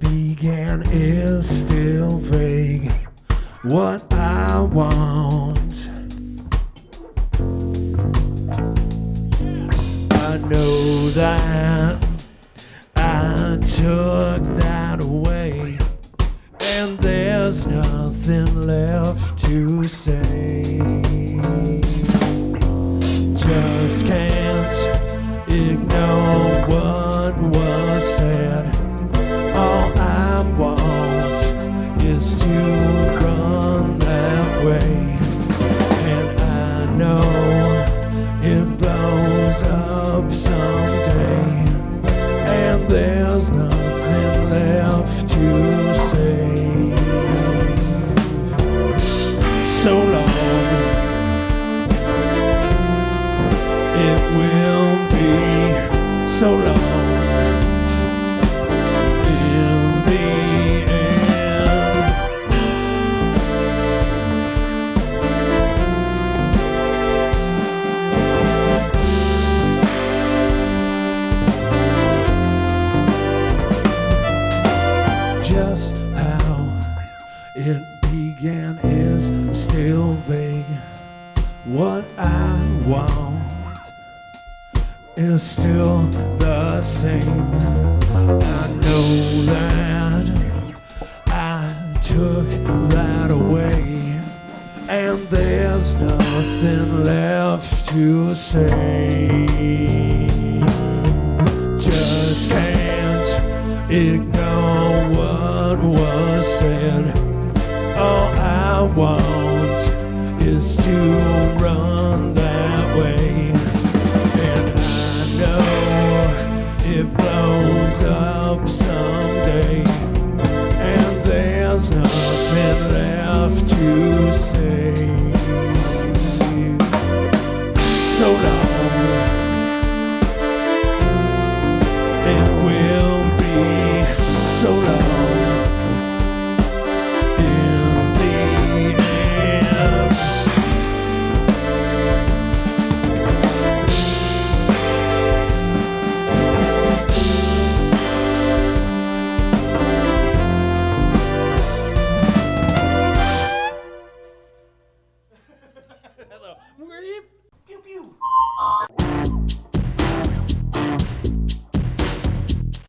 began is still vague. What I want. I know that I took that away, and there's nothing left to say. There's nothing left to say. So long. It will be so long. Began is still vague. What I want is still the same. I know that I took that away, and there's nothing left to say. Just can't ignore what was said. All I want is to run that way. And I know it blows up someday. And there's nothing left to say. So long. Hello. Pew pew.